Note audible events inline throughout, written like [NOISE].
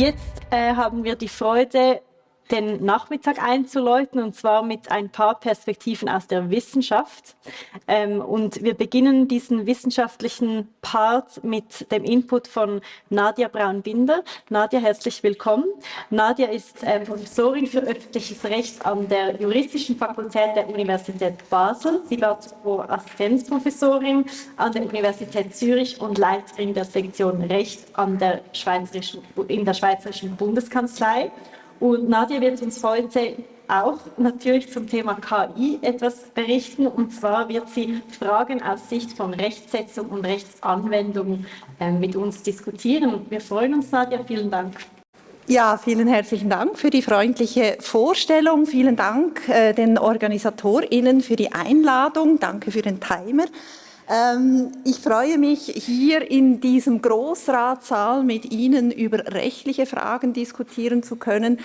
Jetzt äh, haben wir die Freude, den Nachmittag einzuläuten und zwar mit ein paar Perspektiven aus der Wissenschaft. Ähm, und wir beginnen diesen wissenschaftlichen Part mit dem Input von Nadia Braun-Binder. Nadia, herzlich willkommen. Nadia ist äh, Professorin für öffentliches Recht an der Juristischen Fakultät der Universität Basel. Sie war zuvor Assistenzprofessorin an der Universität Zürich und Leiterin der Sektion Recht an der Schweizerischen, in der Schweizerischen Bundeskanzlei. Und Nadia wird uns heute auch natürlich zum Thema KI etwas berichten. Und zwar wird sie Fragen aus Sicht von Rechtsetzung und Rechtsanwendung äh, mit uns diskutieren. Wir freuen uns, Nadia. Vielen Dank. Ja, vielen herzlichen Dank für die freundliche Vorstellung. Vielen Dank äh, den OrganisatorInnen für die Einladung. Danke für den Timer. Ähm, ich freue mich, hier in diesem Großratssaal mit Ihnen über rechtliche Fragen diskutieren zu können.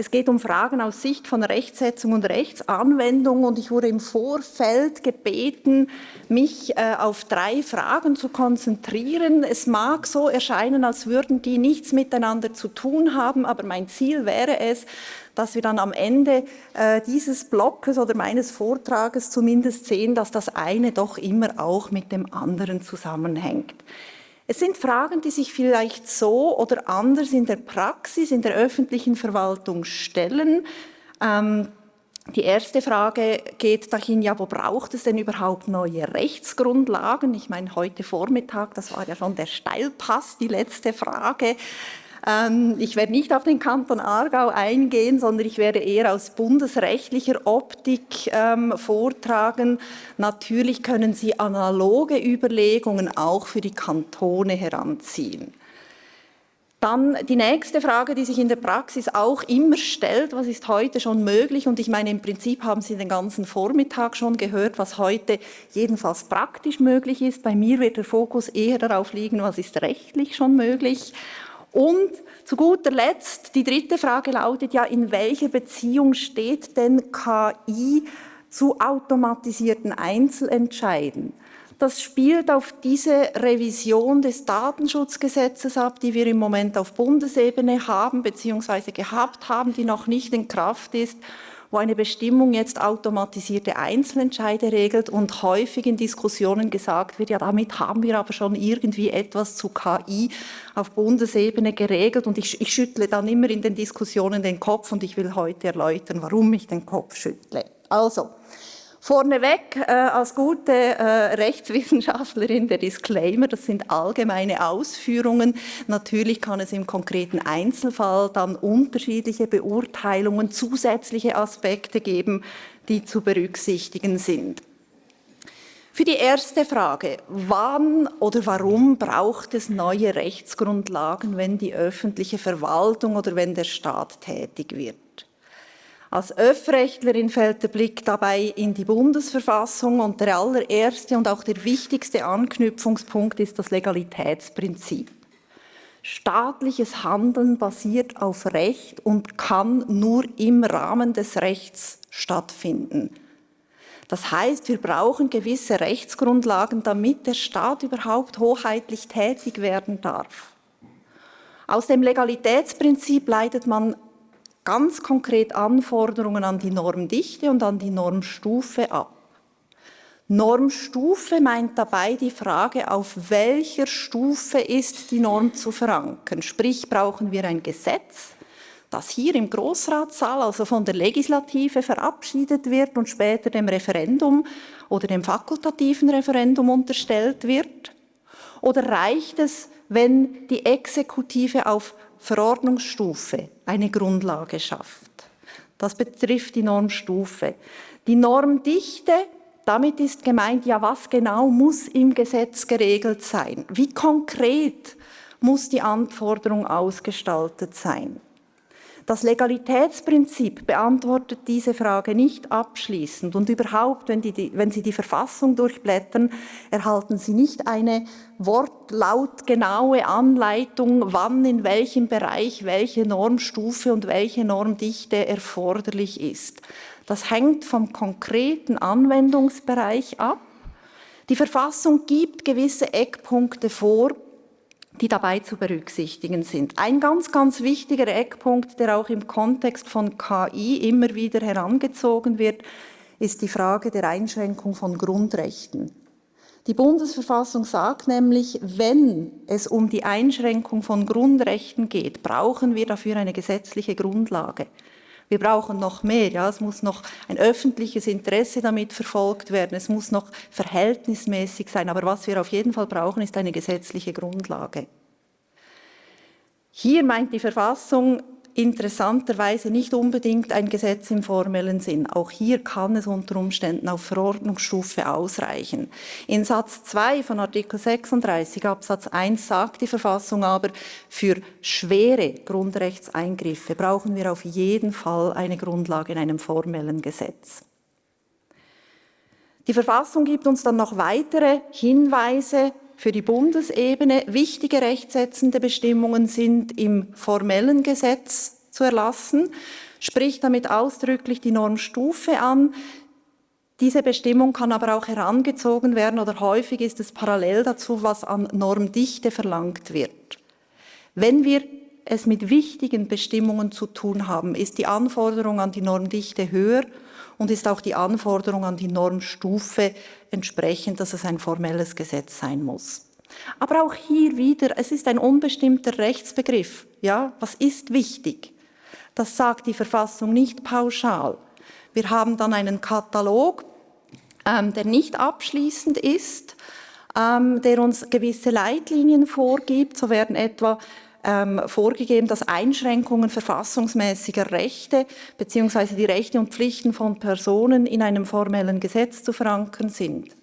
Es geht um Fragen aus Sicht von Rechtsetzung und Rechtsanwendung und ich wurde im Vorfeld gebeten, mich äh, auf drei Fragen zu konzentrieren. Es mag so erscheinen, als würden die nichts miteinander zu tun haben, aber mein Ziel wäre es, dass wir dann am Ende äh, dieses Blockes oder meines Vortrages zumindest sehen, dass das eine doch immer auch mit dem anderen zusammenhängt. Es sind Fragen, die sich vielleicht so oder anders in der Praxis, in der öffentlichen Verwaltung stellen. Ähm, die erste Frage geht dahin, ja, wo braucht es denn überhaupt neue Rechtsgrundlagen? Ich meine, heute Vormittag, das war ja schon der Steilpass, die letzte Frage. Ähm, ich werde nicht auf den Kanton Aargau eingehen, sondern ich werde eher aus bundesrechtlicher Optik ähm, vortragen. Natürlich können Sie analoge Überlegungen auch für die Kantone heranziehen. Dann die nächste Frage, die sich in der Praxis auch immer stellt, was ist heute schon möglich? Und ich meine, im Prinzip haben Sie den ganzen Vormittag schon gehört, was heute jedenfalls praktisch möglich ist. Bei mir wird der Fokus eher darauf liegen, was ist rechtlich schon möglich. Und zu guter Letzt, die dritte Frage lautet ja, in welcher Beziehung steht denn KI zu automatisierten Einzelentscheiden? Das spielt auf diese Revision des Datenschutzgesetzes ab, die wir im Moment auf Bundesebene haben bzw. gehabt haben, die noch nicht in Kraft ist wo eine Bestimmung jetzt automatisierte Einzelentscheide regelt und häufig in Diskussionen gesagt wird, ja, damit haben wir aber schon irgendwie etwas zu KI auf Bundesebene geregelt und ich, ich schüttle dann immer in den Diskussionen den Kopf und ich will heute erläutern, warum ich den Kopf schüttle. Also, Vorneweg äh, als gute äh, Rechtswissenschaftlerin der Disclaimer, das sind allgemeine Ausführungen. Natürlich kann es im konkreten Einzelfall dann unterschiedliche Beurteilungen, zusätzliche Aspekte geben, die zu berücksichtigen sind. Für die erste Frage, wann oder warum braucht es neue Rechtsgrundlagen, wenn die öffentliche Verwaltung oder wenn der Staat tätig wird? Als Öffrechtlerin fällt der Blick dabei in die Bundesverfassung und der allererste und auch der wichtigste Anknüpfungspunkt ist das Legalitätsprinzip. Staatliches Handeln basiert auf Recht und kann nur im Rahmen des Rechts stattfinden. Das heißt, wir brauchen gewisse Rechtsgrundlagen, damit der Staat überhaupt hoheitlich tätig werden darf. Aus dem Legalitätsprinzip leitet man ganz konkret Anforderungen an die Normdichte und an die Normstufe ab. Normstufe meint dabei die Frage, auf welcher Stufe ist die Norm zu verankern. Sprich, brauchen wir ein Gesetz, das hier im Großratssaal, also von der Legislative, verabschiedet wird und später dem Referendum oder dem fakultativen Referendum unterstellt wird? Oder reicht es, wenn die Exekutive auf Verordnungsstufe eine Grundlage schafft. Das betrifft die Normstufe. Die Normdichte, damit ist gemeint, ja, was genau muss im Gesetz geregelt sein? Wie konkret muss die Anforderung ausgestaltet sein? Das Legalitätsprinzip beantwortet diese Frage nicht abschließend und überhaupt, wenn, die, wenn Sie die Verfassung durchblättern, erhalten Sie nicht eine wortlautgenaue Anleitung, wann in welchem Bereich welche Normstufe und welche Normdichte erforderlich ist. Das hängt vom konkreten Anwendungsbereich ab. Die Verfassung gibt gewisse Eckpunkte vor, die dabei zu berücksichtigen sind. Ein ganz, ganz wichtiger Eckpunkt, der auch im Kontext von KI immer wieder herangezogen wird, ist die Frage der Einschränkung von Grundrechten. Die Bundesverfassung sagt nämlich, wenn es um die Einschränkung von Grundrechten geht, brauchen wir dafür eine gesetzliche Grundlage. Wir brauchen noch mehr. Ja? Es muss noch ein öffentliches Interesse damit verfolgt werden. Es muss noch verhältnismäßig sein. Aber was wir auf jeden Fall brauchen, ist eine gesetzliche Grundlage. Hier meint die Verfassung interessanterweise nicht unbedingt ein Gesetz im formellen Sinn. Auch hier kann es unter Umständen auf Verordnungsstufe ausreichen. In Satz 2 von Artikel 36 Absatz 1 sagt die Verfassung aber, für schwere Grundrechtseingriffe brauchen wir auf jeden Fall eine Grundlage in einem formellen Gesetz. Die Verfassung gibt uns dann noch weitere Hinweise für die Bundesebene. Wichtige rechtsetzende Bestimmungen sind im formellen Gesetz zu erlassen, spricht damit ausdrücklich die Normstufe an. Diese Bestimmung kann aber auch herangezogen werden oder häufig ist es parallel dazu, was an Normdichte verlangt wird. Wenn wir es mit wichtigen Bestimmungen zu tun haben, ist die Anforderung an die Normdichte höher und ist auch die Anforderung an die Normstufe entsprechend, dass es ein formelles Gesetz sein muss. Aber auch hier wieder, es ist ein unbestimmter Rechtsbegriff. Ja, was ist wichtig? Das sagt die Verfassung nicht pauschal. Wir haben dann einen Katalog, ähm, der nicht abschließend ist, ähm, der uns gewisse Leitlinien vorgibt. So werden etwa ähm, vorgegeben, dass Einschränkungen verfassungsmäßiger Rechte bzw. die Rechte und Pflichten von Personen in einem formellen Gesetz zu verankern sind.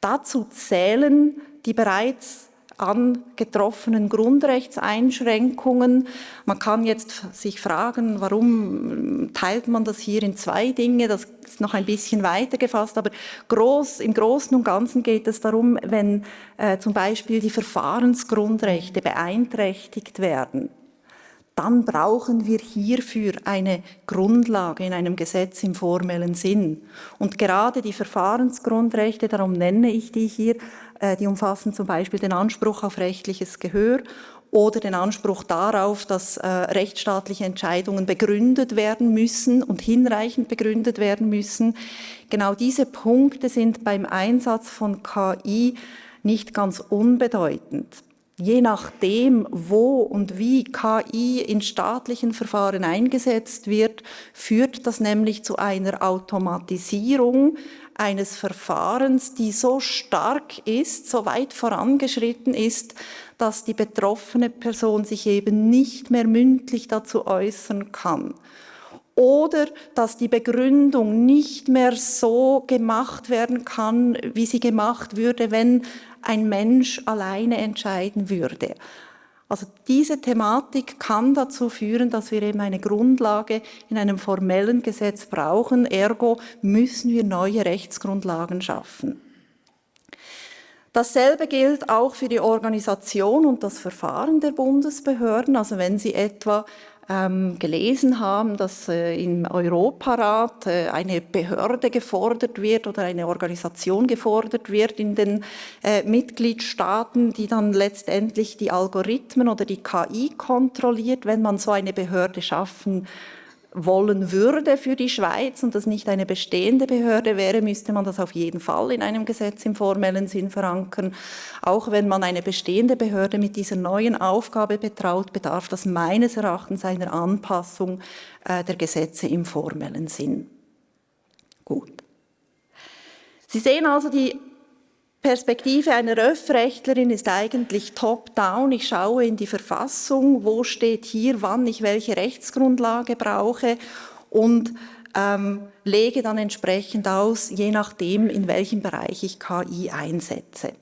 Dazu zählen die bereits angetroffenen Grundrechtseinschränkungen. Man kann jetzt sich fragen, warum teilt man das hier in zwei Dinge? Das ist noch ein bisschen weiter gefasst, aber groß, im Großen und Ganzen geht es darum, wenn äh, zum Beispiel die Verfahrensgrundrechte beeinträchtigt werden dann brauchen wir hierfür eine Grundlage in einem Gesetz im formellen Sinn. Und gerade die Verfahrensgrundrechte, darum nenne ich die hier, die umfassen zum Beispiel den Anspruch auf rechtliches Gehör oder den Anspruch darauf, dass äh, rechtsstaatliche Entscheidungen begründet werden müssen und hinreichend begründet werden müssen. Genau diese Punkte sind beim Einsatz von KI nicht ganz unbedeutend. Je nachdem, wo und wie KI in staatlichen Verfahren eingesetzt wird, führt das nämlich zu einer Automatisierung eines Verfahrens, die so stark ist, so weit vorangeschritten ist, dass die betroffene Person sich eben nicht mehr mündlich dazu äußern kann. Oder dass die Begründung nicht mehr so gemacht werden kann, wie sie gemacht würde, wenn ein Mensch alleine entscheiden würde. Also diese Thematik kann dazu führen, dass wir eben eine Grundlage in einem formellen Gesetz brauchen. Ergo müssen wir neue Rechtsgrundlagen schaffen. Dasselbe gilt auch für die Organisation und das Verfahren der Bundesbehörden. Also wenn Sie etwa ähm, gelesen haben, dass äh, im Europarat äh, eine Behörde gefordert wird oder eine Organisation gefordert wird in den äh, Mitgliedstaaten, die dann letztendlich die Algorithmen oder die KI kontrolliert, wenn man so eine Behörde schaffen wollen würde für die Schweiz und das nicht eine bestehende Behörde wäre, müsste man das auf jeden Fall in einem Gesetz im formellen Sinn verankern. Auch wenn man eine bestehende Behörde mit dieser neuen Aufgabe betraut, bedarf das meines Erachtens einer Anpassung äh, der Gesetze im formellen Sinn. Gut. Sie sehen also, die Perspektive einer Öffrechtlerin ist eigentlich top-down. Ich schaue in die Verfassung, wo steht hier, wann ich welche Rechtsgrundlage brauche und ähm, lege dann entsprechend aus, je nachdem, in welchem Bereich ich KI einsetze.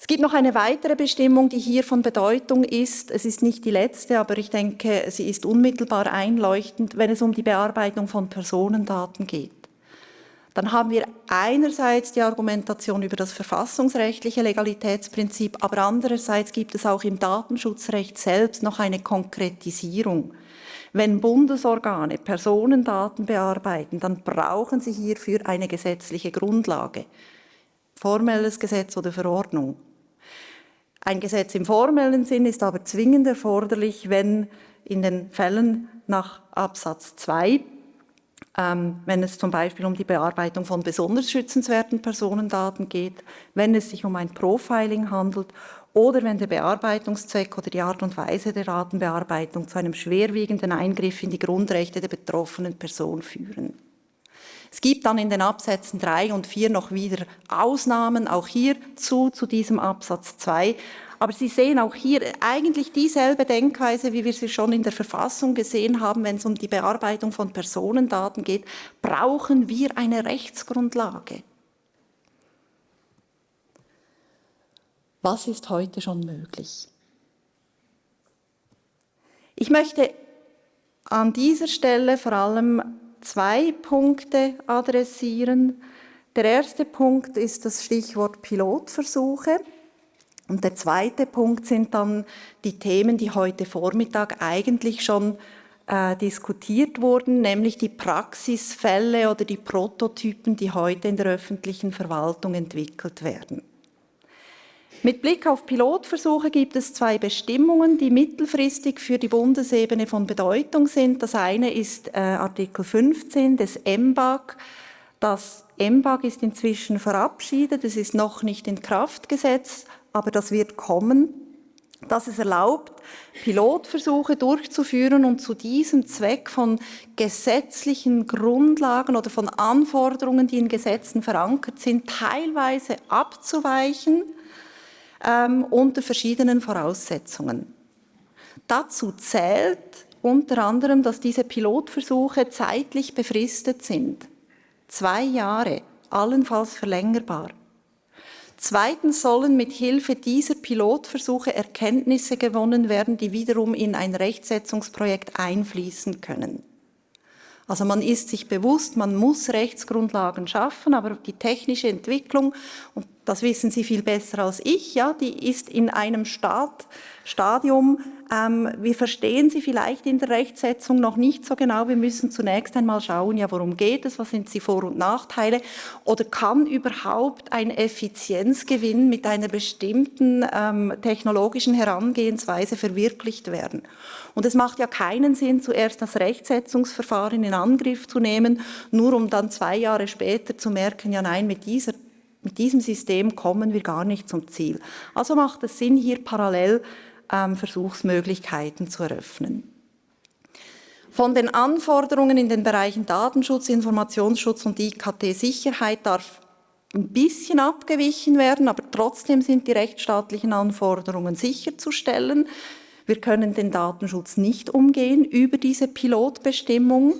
Es gibt noch eine weitere Bestimmung, die hier von Bedeutung ist. Es ist nicht die letzte, aber ich denke, sie ist unmittelbar einleuchtend, wenn es um die Bearbeitung von Personendaten geht dann haben wir einerseits die Argumentation über das verfassungsrechtliche Legalitätsprinzip, aber andererseits gibt es auch im Datenschutzrecht selbst noch eine Konkretisierung. Wenn Bundesorgane Personendaten bearbeiten, dann brauchen sie hierfür eine gesetzliche Grundlage, formelles Gesetz oder Verordnung. Ein Gesetz im formellen Sinn ist aber zwingend erforderlich, wenn in den Fällen nach Absatz 2 ähm, wenn es zum Beispiel um die Bearbeitung von besonders schützenswerten Personendaten geht, wenn es sich um ein Profiling handelt oder wenn der Bearbeitungszweck oder die Art und Weise der Datenbearbeitung zu einem schwerwiegenden Eingriff in die Grundrechte der betroffenen Person führen. Es gibt dann in den Absätzen 3 und 4 noch wieder Ausnahmen, auch hierzu, zu diesem Absatz 2. Aber Sie sehen auch hier eigentlich dieselbe Denkweise, wie wir sie schon in der Verfassung gesehen haben, wenn es um die Bearbeitung von Personendaten geht, brauchen wir eine Rechtsgrundlage. Was ist heute schon möglich? Ich möchte an dieser Stelle vor allem zwei Punkte adressieren. Der erste Punkt ist das Stichwort Pilotversuche. Und der zweite Punkt sind dann die Themen, die heute Vormittag eigentlich schon äh, diskutiert wurden, nämlich die Praxisfälle oder die Prototypen, die heute in der öffentlichen Verwaltung entwickelt werden. Mit Blick auf Pilotversuche gibt es zwei Bestimmungen, die mittelfristig für die Bundesebene von Bedeutung sind. Das eine ist äh, Artikel 15 des MBAG. Das MBAG ist inzwischen verabschiedet, es ist noch nicht in Kraft gesetzt, aber das wird kommen, dass es erlaubt, Pilotversuche durchzuführen und zu diesem Zweck von gesetzlichen Grundlagen oder von Anforderungen, die in Gesetzen verankert sind, teilweise abzuweichen ähm, unter verschiedenen Voraussetzungen. Dazu zählt unter anderem, dass diese Pilotversuche zeitlich befristet sind. Zwei Jahre, allenfalls verlängerbar. Zweitens sollen mit Hilfe dieser Pilotversuche Erkenntnisse gewonnen werden, die wiederum in ein Rechtsetzungsprojekt einfließen können. Also man ist sich bewusst, man muss Rechtsgrundlagen schaffen, aber die technische Entwicklung, und das wissen Sie viel besser als ich, ja, die ist in einem Stad, Stadium, ähm, wir verstehen sie vielleicht in der Rechtsetzung noch nicht so genau, wir müssen zunächst einmal schauen, ja, worum geht es, was sind die Vor- und Nachteile oder kann überhaupt ein Effizienzgewinn mit einer bestimmten ähm, technologischen Herangehensweise verwirklicht werden. Und es macht ja keinen Sinn, zuerst das Rechtsetzungsverfahren in Angriff zu nehmen, nur um dann zwei Jahre später zu merken, ja nein, mit dieser mit diesem System kommen wir gar nicht zum Ziel. Also macht es Sinn, hier parallel ähm, Versuchsmöglichkeiten zu eröffnen. Von den Anforderungen in den Bereichen Datenschutz, Informationsschutz und IKT-Sicherheit darf ein bisschen abgewichen werden, aber trotzdem sind die rechtsstaatlichen Anforderungen sicherzustellen. Wir können den Datenschutz nicht umgehen über diese Pilotbestimmung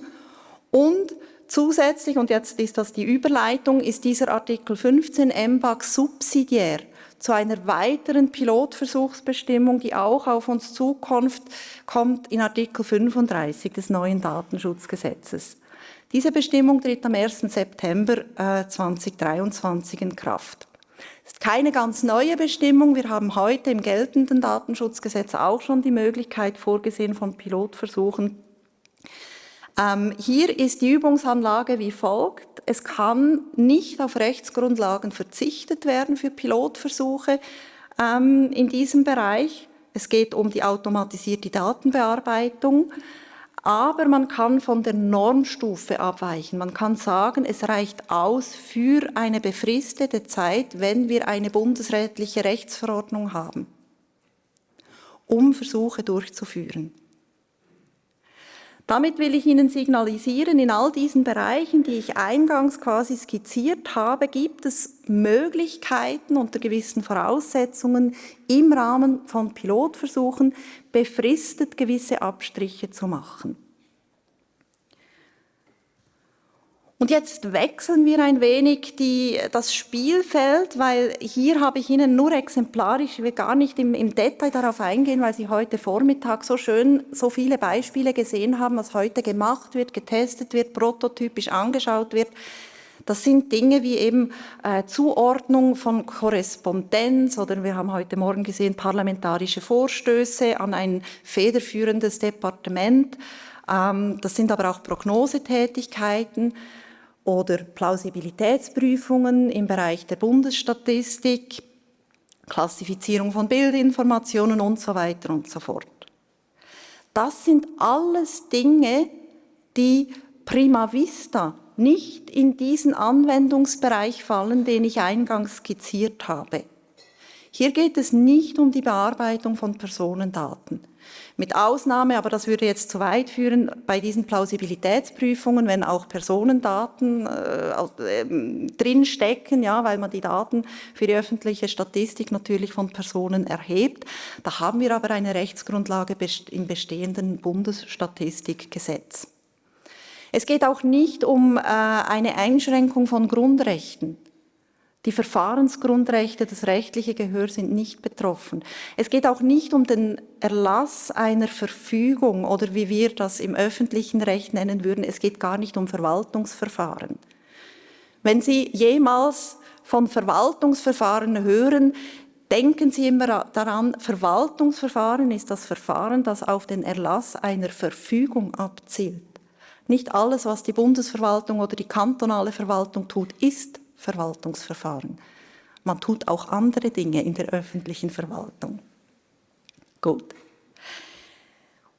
und Zusätzlich, und jetzt ist das die Überleitung, ist dieser Artikel 15 MBAG subsidiär zu einer weiteren Pilotversuchsbestimmung, die auch auf uns zukommt, kommt in Artikel 35 des neuen Datenschutzgesetzes. Diese Bestimmung tritt am 1. September äh, 2023 in Kraft. Es ist keine ganz neue Bestimmung. Wir haben heute im geltenden Datenschutzgesetz auch schon die Möglichkeit vorgesehen von Pilotversuchen ähm, hier ist die Übungsanlage wie folgt. Es kann nicht auf Rechtsgrundlagen verzichtet werden für Pilotversuche ähm, in diesem Bereich. Es geht um die automatisierte Datenbearbeitung. Aber man kann von der Normstufe abweichen. Man kann sagen, es reicht aus für eine befristete Zeit, wenn wir eine bundesrätliche Rechtsverordnung haben, um Versuche durchzuführen. Damit will ich Ihnen signalisieren, in all diesen Bereichen, die ich eingangs quasi skizziert habe, gibt es Möglichkeiten unter gewissen Voraussetzungen im Rahmen von Pilotversuchen befristet gewisse Abstriche zu machen. Und jetzt wechseln wir ein wenig die, das Spielfeld, weil hier habe ich Ihnen nur exemplarisch, ich will gar nicht im, im, Detail darauf eingehen, weil Sie heute Vormittag so schön so viele Beispiele gesehen haben, was heute gemacht wird, getestet wird, prototypisch angeschaut wird. Das sind Dinge wie eben äh, Zuordnung von Korrespondenz oder wir haben heute Morgen gesehen parlamentarische Vorstöße an ein federführendes Departement. Ähm, das sind aber auch Prognosetätigkeiten oder Plausibilitätsprüfungen im Bereich der Bundesstatistik, Klassifizierung von Bildinformationen und so weiter und so fort. Das sind alles Dinge, die prima vista nicht in diesen Anwendungsbereich fallen, den ich eingangs skizziert habe. Hier geht es nicht um die Bearbeitung von Personendaten. Mit Ausnahme, aber das würde jetzt zu weit führen, bei diesen Plausibilitätsprüfungen, wenn auch Personendaten äh, äh, drinstecken, ja, weil man die Daten für die öffentliche Statistik natürlich von Personen erhebt. Da haben wir aber eine Rechtsgrundlage im bestehenden Bundesstatistikgesetz. Es geht auch nicht um äh, eine Einschränkung von Grundrechten. Die Verfahrensgrundrechte, das rechtliche Gehör sind nicht betroffen. Es geht auch nicht um den Erlass einer Verfügung oder wie wir das im öffentlichen Recht nennen würden. Es geht gar nicht um Verwaltungsverfahren. Wenn Sie jemals von Verwaltungsverfahren hören, denken Sie immer daran, Verwaltungsverfahren ist das Verfahren, das auf den Erlass einer Verfügung abzielt. Nicht alles, was die Bundesverwaltung oder die kantonale Verwaltung tut, ist Verwaltungsverfahren. Man tut auch andere Dinge in der öffentlichen Verwaltung. Gut.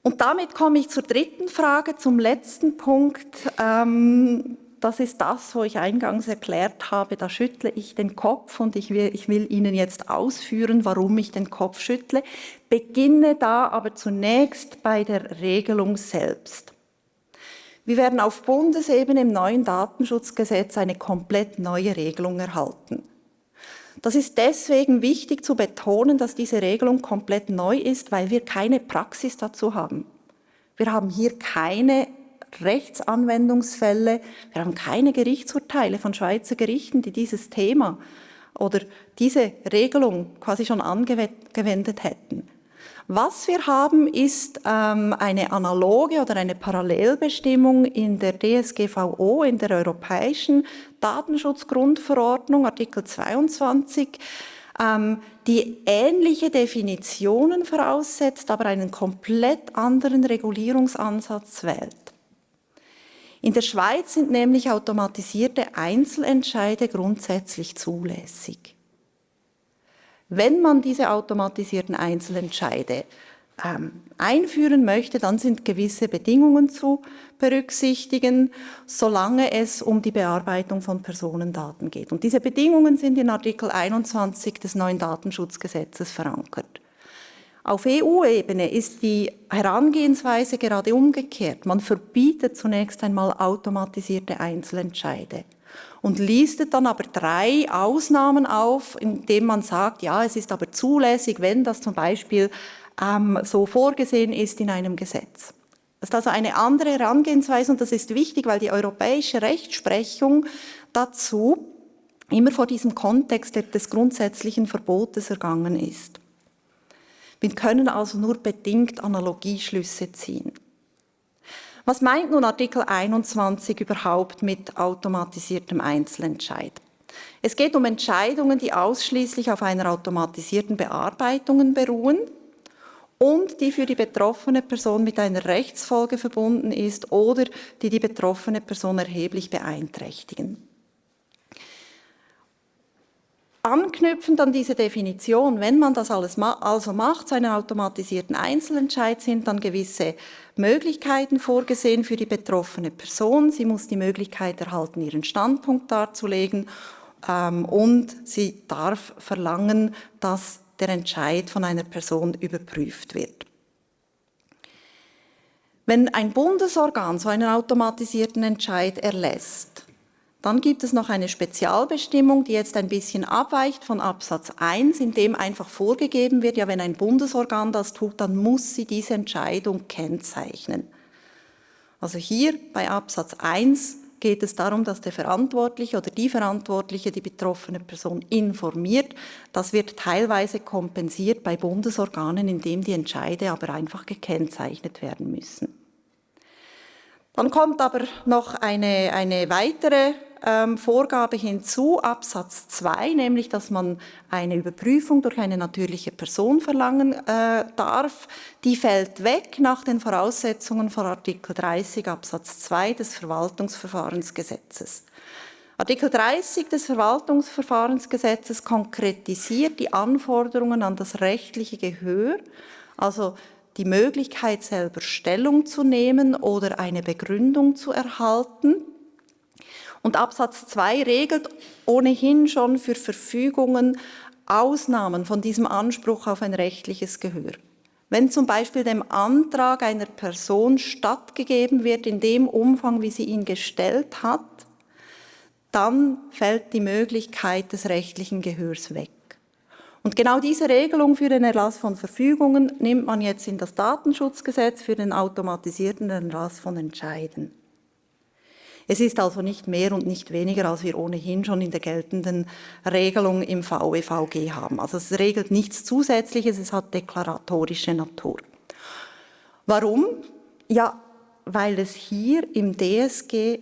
Und damit komme ich zur dritten Frage, zum letzten Punkt. Ähm, das ist das, wo ich eingangs erklärt habe, da schüttle ich den Kopf und ich will, ich will Ihnen jetzt ausführen, warum ich den Kopf schüttle. Beginne da aber zunächst bei der Regelung selbst. Wir werden auf Bundesebene im neuen Datenschutzgesetz eine komplett neue Regelung erhalten. Das ist deswegen wichtig zu betonen, dass diese Regelung komplett neu ist, weil wir keine Praxis dazu haben. Wir haben hier keine Rechtsanwendungsfälle, wir haben keine Gerichtsurteile von Schweizer Gerichten, die dieses Thema oder diese Regelung quasi schon angewendet hätten. Was wir haben, ist ähm, eine analoge oder eine Parallelbestimmung in der DSGVO, in der Europäischen Datenschutzgrundverordnung, Artikel 22, ähm, die ähnliche Definitionen voraussetzt, aber einen komplett anderen Regulierungsansatz wählt. In der Schweiz sind nämlich automatisierte Einzelentscheide grundsätzlich zulässig. Wenn man diese automatisierten Einzelentscheide ähm, einführen möchte, dann sind gewisse Bedingungen zu berücksichtigen, solange es um die Bearbeitung von Personendaten geht. Und diese Bedingungen sind in Artikel 21 des neuen Datenschutzgesetzes verankert. Auf EU-Ebene ist die Herangehensweise gerade umgekehrt. Man verbietet zunächst einmal automatisierte Einzelentscheide und listet dann aber drei Ausnahmen auf, indem man sagt, ja, es ist aber zulässig, wenn das zum Beispiel ähm, so vorgesehen ist in einem Gesetz. Das ist also eine andere Herangehensweise und das ist wichtig, weil die europäische Rechtsprechung dazu immer vor diesem Kontext des grundsätzlichen Verbotes ergangen ist. Wir können also nur bedingt Analogieschlüsse ziehen. Was meint nun Artikel 21 überhaupt mit automatisiertem Einzelentscheid? Es geht um Entscheidungen, die ausschließlich auf einer automatisierten Bearbeitung beruhen und die für die betroffene Person mit einer Rechtsfolge verbunden ist oder die die betroffene Person erheblich beeinträchtigen. Anknüpfend an diese Definition, wenn man das alles ma also macht, so einen automatisierten Einzelentscheid, sind dann gewisse Möglichkeiten vorgesehen für die betroffene Person. Sie muss die Möglichkeit erhalten, ihren Standpunkt darzulegen ähm, und sie darf verlangen, dass der Entscheid von einer Person überprüft wird. Wenn ein Bundesorgan so einen automatisierten Entscheid erlässt, dann gibt es noch eine Spezialbestimmung, die jetzt ein bisschen abweicht von Absatz 1, in dem einfach vorgegeben wird, ja, wenn ein Bundesorgan das tut, dann muss sie diese Entscheidung kennzeichnen. Also hier bei Absatz 1 geht es darum, dass der Verantwortliche oder die Verantwortliche die betroffene Person informiert. Das wird teilweise kompensiert bei Bundesorganen, indem die Entscheide aber einfach gekennzeichnet werden müssen. Dann kommt aber noch eine, eine weitere ähm, Vorgabe hinzu, Absatz 2, nämlich, dass man eine Überprüfung durch eine natürliche Person verlangen äh, darf. Die fällt weg nach den Voraussetzungen von Artikel 30 Absatz 2 des Verwaltungsverfahrensgesetzes. Artikel 30 des Verwaltungsverfahrensgesetzes konkretisiert die Anforderungen an das rechtliche Gehör, also die Möglichkeit, selber Stellung zu nehmen oder eine Begründung zu erhalten. Und Absatz 2 regelt ohnehin schon für Verfügungen Ausnahmen von diesem Anspruch auf ein rechtliches Gehör. Wenn zum Beispiel dem Antrag einer Person stattgegeben wird in dem Umfang, wie sie ihn gestellt hat, dann fällt die Möglichkeit des rechtlichen Gehörs weg. Und genau diese Regelung für den Erlass von Verfügungen nimmt man jetzt in das Datenschutzgesetz für den automatisierten Erlass von Entscheiden. Es ist also nicht mehr und nicht weniger, als wir ohnehin schon in der geltenden Regelung im VEVG haben. Also es regelt nichts Zusätzliches, es hat deklaratorische Natur. Warum? Ja, weil es hier im DSG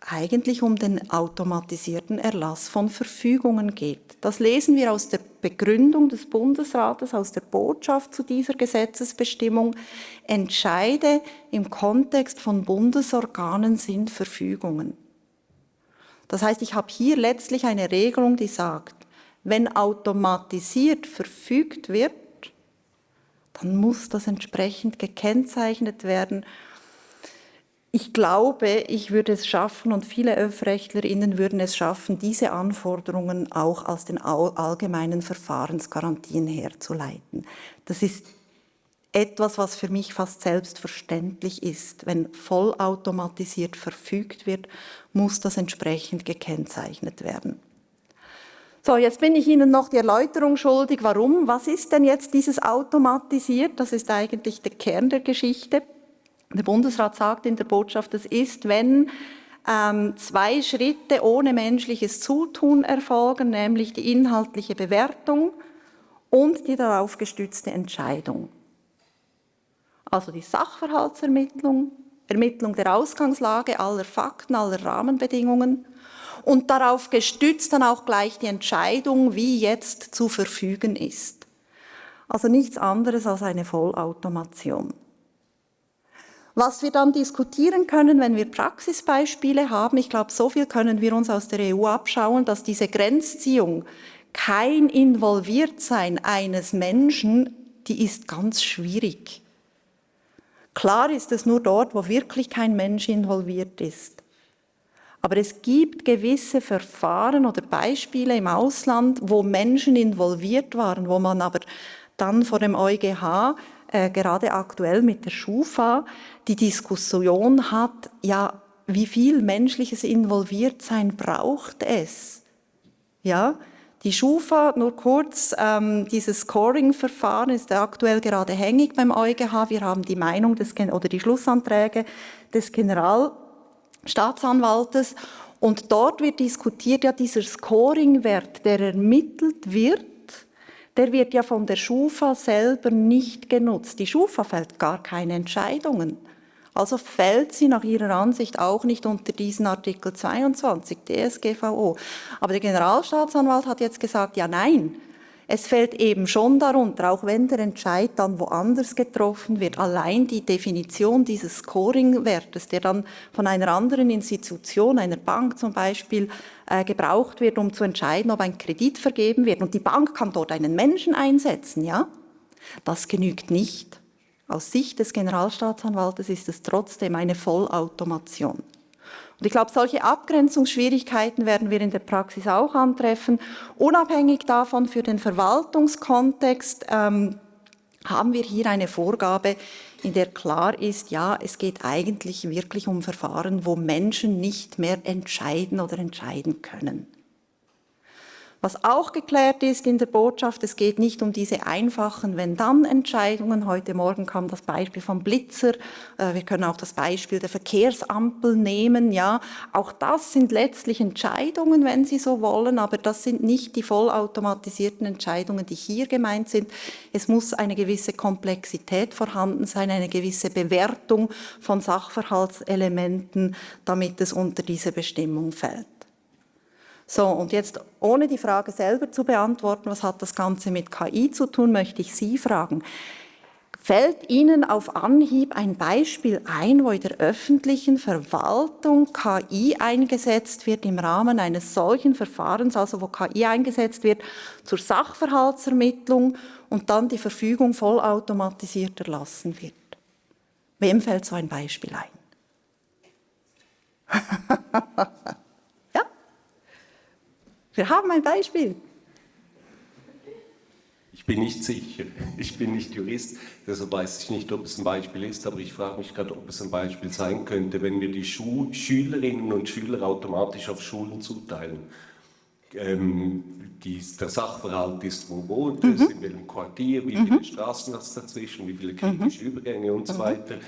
eigentlich um den automatisierten Erlass von Verfügungen geht. Das lesen wir aus der Begründung des Bundesrates, aus der Botschaft zu dieser Gesetzesbestimmung. Entscheide im Kontext von Bundesorganen sind Verfügungen. Das heißt, ich habe hier letztlich eine Regelung, die sagt, wenn automatisiert verfügt wird, dann muss das entsprechend gekennzeichnet werden ich glaube, ich würde es schaffen und viele ÖF-RechtlerInnen würden es schaffen, diese Anforderungen auch aus den allgemeinen Verfahrensgarantien herzuleiten. Das ist etwas, was für mich fast selbstverständlich ist. Wenn vollautomatisiert verfügt wird, muss das entsprechend gekennzeichnet werden. So, jetzt bin ich Ihnen noch die Erläuterung schuldig. Warum? Was ist denn jetzt dieses automatisiert? Das ist eigentlich der Kern der Geschichte. Der Bundesrat sagt in der Botschaft, es ist, wenn ähm, zwei Schritte ohne menschliches Zutun erfolgen, nämlich die inhaltliche Bewertung und die darauf gestützte Entscheidung. Also die Sachverhaltsermittlung, Ermittlung der Ausgangslage aller Fakten, aller Rahmenbedingungen und darauf gestützt dann auch gleich die Entscheidung, wie jetzt zu verfügen ist. Also nichts anderes als eine Vollautomation. Was wir dann diskutieren können, wenn wir Praxisbeispiele haben, ich glaube, so viel können wir uns aus der EU abschauen, dass diese Grenzziehung kein Involviertsein eines Menschen, die ist ganz schwierig. Klar ist es nur dort, wo wirklich kein Mensch involviert ist. Aber es gibt gewisse Verfahren oder Beispiele im Ausland, wo Menschen involviert waren, wo man aber dann vor dem EuGH äh, gerade aktuell mit der Schufa die Diskussion hat, ja, wie viel menschliches Involviertsein braucht es? Ja, die Schufa, nur kurz, ähm, dieses Scoring-Verfahren ist aktuell gerade hängig beim EuGH. Wir haben die Meinung des, oder die Schlussanträge des Generalstaatsanwaltes und dort wird diskutiert ja dieser Scoring-Wert, der ermittelt wird, der wird ja von der Schufa selber nicht genutzt. Die Schufa fällt gar keine Entscheidungen. Also fällt sie nach ihrer Ansicht auch nicht unter diesen Artikel 22 DSGVO. Aber der Generalstaatsanwalt hat jetzt gesagt, ja nein, es fällt eben schon darunter, auch wenn der Entscheid dann woanders getroffen wird, allein die Definition dieses Scoring-Wertes, der dann von einer anderen Institution, einer Bank zum Beispiel, äh, gebraucht wird, um zu entscheiden, ob ein Kredit vergeben wird. Und die Bank kann dort einen Menschen einsetzen, ja? Das genügt nicht. Aus Sicht des Generalstaatsanwaltes ist es trotzdem eine Vollautomation. Und ich glaube, solche Abgrenzungsschwierigkeiten werden wir in der Praxis auch antreffen. Unabhängig davon für den Verwaltungskontext ähm, haben wir hier eine Vorgabe, in der klar ist, ja, es geht eigentlich wirklich um Verfahren, wo Menschen nicht mehr entscheiden oder entscheiden können. Was auch geklärt ist in der Botschaft, es geht nicht um diese einfachen Wenn-Dann-Entscheidungen. Heute Morgen kam das Beispiel vom Blitzer. Äh, wir können auch das Beispiel der Verkehrsampel nehmen. Ja, auch das sind letztlich Entscheidungen, wenn Sie so wollen, aber das sind nicht die vollautomatisierten Entscheidungen, die hier gemeint sind. Es muss eine gewisse Komplexität vorhanden sein, eine gewisse Bewertung von Sachverhaltselementen, damit es unter diese Bestimmung fällt. So, und jetzt, ohne die Frage selber zu beantworten, was hat das Ganze mit KI zu tun, möchte ich Sie fragen. Fällt Ihnen auf Anhieb ein Beispiel ein, wo in der öffentlichen Verwaltung KI eingesetzt wird im Rahmen eines solchen Verfahrens, also wo KI eingesetzt wird zur Sachverhaltsermittlung und dann die Verfügung vollautomatisiert erlassen wird? Wem fällt so ein Beispiel ein? [LAUGHS] Wir haben ein Beispiel. Ich bin nicht sicher. Ich bin nicht Jurist, deshalb weiß ich nicht, ob es ein Beispiel ist, aber ich frage mich gerade, ob es ein Beispiel sein könnte, wenn wir die Schu Schülerinnen und Schüler automatisch auf Schulen zuteilen. Ähm, die, der Sachverhalt ist, wo wohnt es, mhm. in welchem Quartier, wie viele mhm. Straßen hat es dazwischen, wie viele kritische mhm. Übergänge und so mhm. weiter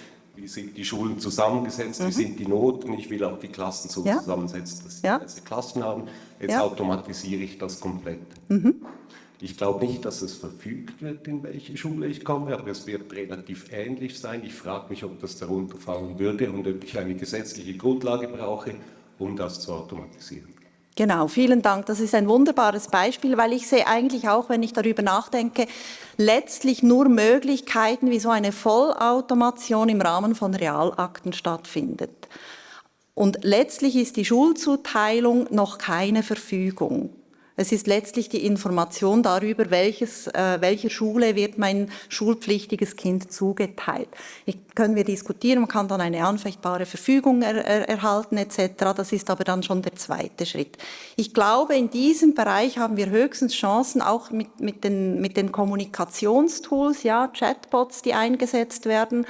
wie sind die Schulen zusammengesetzt, mhm. wie sind die Noten, ich will auch die Klassen so ja. zusammensetzen, dass sie ja. Klassen haben. Jetzt ja. automatisiere ich das komplett. Mhm. Ich glaube nicht, dass es verfügt wird, in welche Schule ich komme, aber es wird relativ ähnlich sein. Ich frage mich, ob das darunter fallen würde und ob ich eine gesetzliche Grundlage brauche, um das zu automatisieren. Genau, vielen Dank. Das ist ein wunderbares Beispiel, weil ich sehe eigentlich auch, wenn ich darüber nachdenke, letztlich nur Möglichkeiten, wie so eine Vollautomation im Rahmen von Realakten stattfindet. Und letztlich ist die Schulzuteilung noch keine Verfügung. Es ist letztlich die Information darüber, welches, äh, welcher Schule wird mein schulpflichtiges Kind zugeteilt. Ich, können wir diskutieren, man kann dann eine anfechtbare Verfügung er, er, erhalten etc. Das ist aber dann schon der zweite Schritt. Ich glaube, in diesem Bereich haben wir höchstens Chancen, auch mit, mit, den, mit den Kommunikationstools, ja, Chatbots, die eingesetzt werden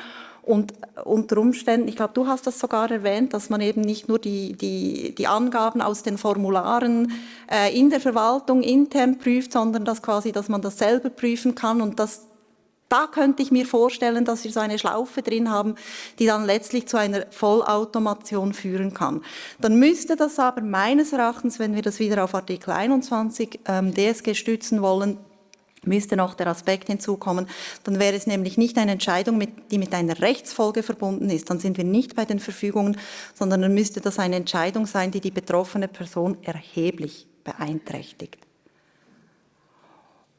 und unter Umständen, ich glaube, du hast das sogar erwähnt, dass man eben nicht nur die, die, die Angaben aus den Formularen äh, in der Verwaltung intern prüft, sondern dass quasi, dass man das selber prüfen kann und das da könnte ich mir vorstellen, dass wir so eine Schlaufe drin haben, die dann letztlich zu einer Vollautomation führen kann. Dann müsste das aber meines Erachtens, wenn wir das wieder auf Artikel 21 ähm, DSG stützen wollen, müsste noch der Aspekt hinzukommen, dann wäre es nämlich nicht eine Entscheidung, mit, die mit einer Rechtsfolge verbunden ist. Dann sind wir nicht bei den Verfügungen, sondern dann müsste das eine Entscheidung sein, die die betroffene Person erheblich beeinträchtigt.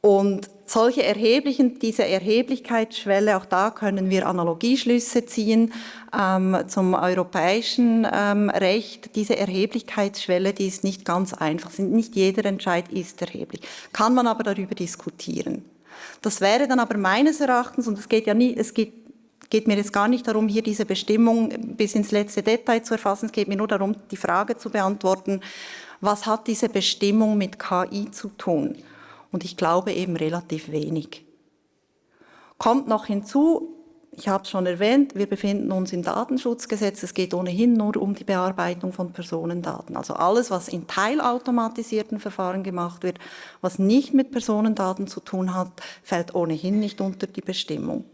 Und solche erheblichen, diese Erheblichkeitsschwelle, auch da können wir Analogieschlüsse ziehen ähm, zum europäischen ähm, Recht. Diese Erheblichkeitsschwelle, die ist nicht ganz einfach. Nicht jeder Entscheid ist erheblich. Kann man aber darüber diskutieren. Das wäre dann aber meines Erachtens, und es geht ja nie, es geht geht mir jetzt gar nicht darum, hier diese Bestimmung bis ins letzte Detail zu erfassen. Es geht mir nur darum, die Frage zu beantworten, was hat diese Bestimmung mit KI zu tun? Und ich glaube eben relativ wenig. Kommt noch hinzu, ich habe es schon erwähnt, wir befinden uns im Datenschutzgesetz. Es geht ohnehin nur um die Bearbeitung von Personendaten. Also alles, was in teilautomatisierten Verfahren gemacht wird, was nicht mit Personendaten zu tun hat, fällt ohnehin nicht unter die Bestimmung.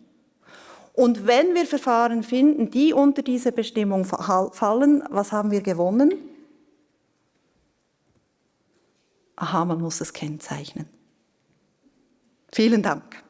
Und wenn wir Verfahren finden, die unter diese Bestimmung fallen, was haben wir gewonnen? Aha, man muss es kennzeichnen. Vielen Dank.